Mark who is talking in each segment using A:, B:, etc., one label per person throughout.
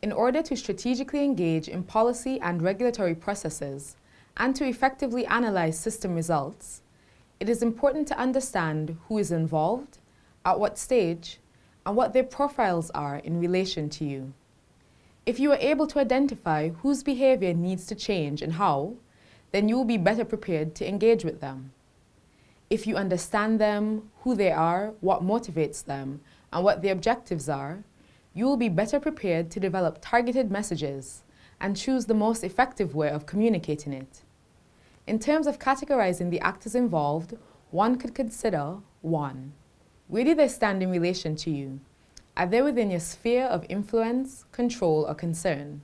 A: In order to strategically engage in policy and regulatory processes and to effectively analyze system results, it is important to understand who is involved, at what stage, and what their profiles are in relation to you. If you are able to identify whose behavior needs to change and how, then you will be better prepared to engage with them. If you understand them, who they are, what motivates them, and what their objectives are, you will be better prepared to develop targeted messages and choose the most effective way of communicating it. In terms of categorizing the actors involved, one could consider 1. Where do they stand in relation to you? Are they within your sphere of influence, control, or concern?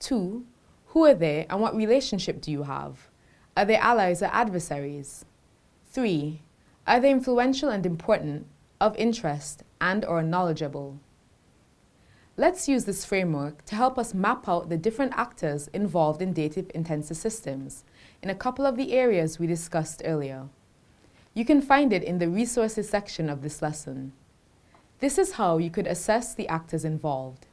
A: 2. Who are they and what relationship do you have? Are they allies or adversaries? 3. Are they influential and important, of interest, and or knowledgeable? Let's use this framework to help us map out the different actors involved in data-intensive systems in a couple of the areas we discussed earlier. You can find it in the resources section of this lesson. This is how you could assess the actors involved.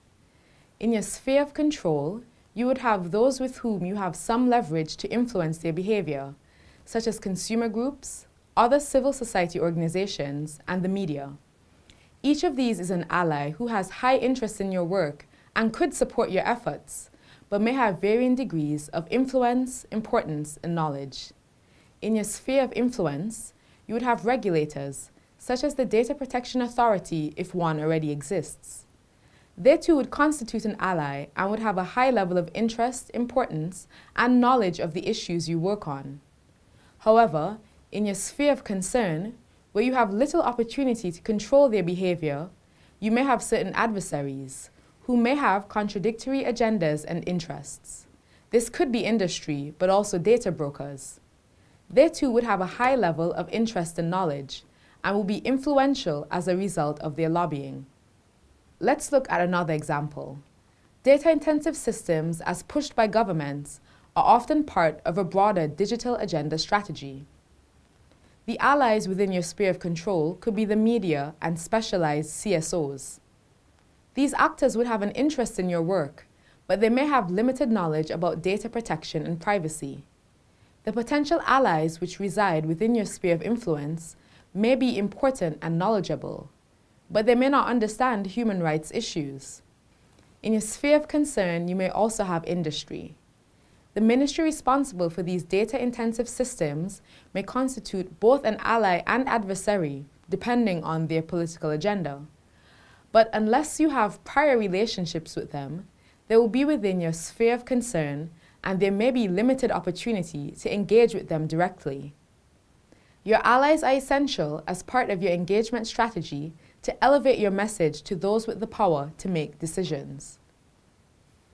A: In your sphere of control, you would have those with whom you have some leverage to influence their behavior, such as consumer groups, other civil society organizations, and the media. Each of these is an ally who has high interest in your work and could support your efforts, but may have varying degrees of influence, importance, and knowledge. In your sphere of influence, you would have regulators, such as the Data Protection Authority if one already exists. They too would constitute an ally and would have a high level of interest, importance, and knowledge of the issues you work on. However, in your sphere of concern, where you have little opportunity to control their behavior, you may have certain adversaries who may have contradictory agendas and interests. This could be industry, but also data brokers. They too would have a high level of interest and knowledge and will be influential as a result of their lobbying. Let's look at another example. Data-intensive systems, as pushed by governments, are often part of a broader digital agenda strategy. The allies within your sphere of control could be the media and specialized CSOs. These actors would have an interest in your work, but they may have limited knowledge about data protection and privacy. The potential allies which reside within your sphere of influence may be important and knowledgeable, but they may not understand human rights issues. In your sphere of concern, you may also have industry. The ministry responsible for these data-intensive systems may constitute both an ally and adversary, depending on their political agenda. But unless you have prior relationships with them, they will be within your sphere of concern and there may be limited opportunity to engage with them directly. Your allies are essential as part of your engagement strategy to elevate your message to those with the power to make decisions.